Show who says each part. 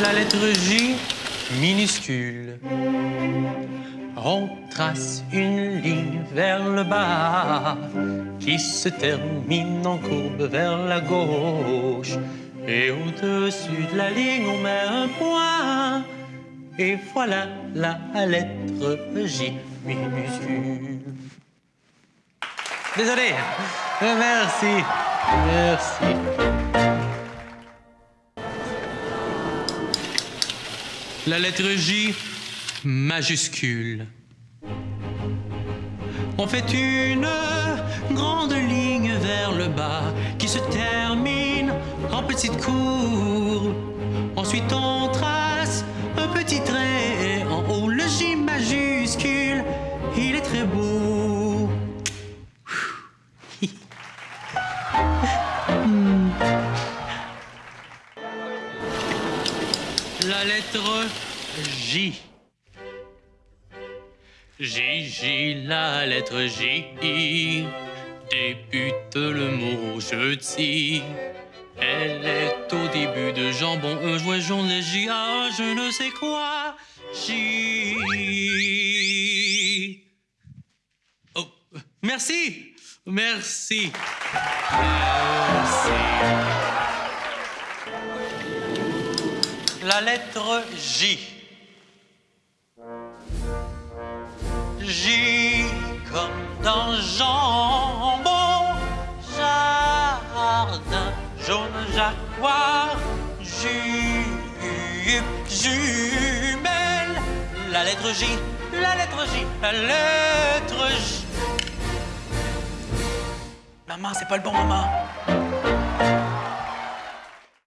Speaker 1: La lettre J minuscule. On trace une ligne vers le bas qui se termine en courbe vers la gauche. Et au-dessus de la ligne, on met un point. Et voilà la lettre J minuscule. Désolé. Euh, Merci. Merci. La lettre J majuscule. On fait une grande ligne vers le bas qui se termine en petite courbe. Ensuite, on trace un petit trait en haut, le J majuscule. Il est très beau. La lettre J. J, J, la lettre J. Débute le mot jeudi. Elle est au début de jambon, un jouet jaune, J, A, je ne sais quoi. J. Oh. Merci. Merci. La lettre J. J comme dans jambon, jardin, jaune jaguar, jupe, jumelle. La lettre J, la lettre J, la lettre J. Maman, c'est pas le bon moment.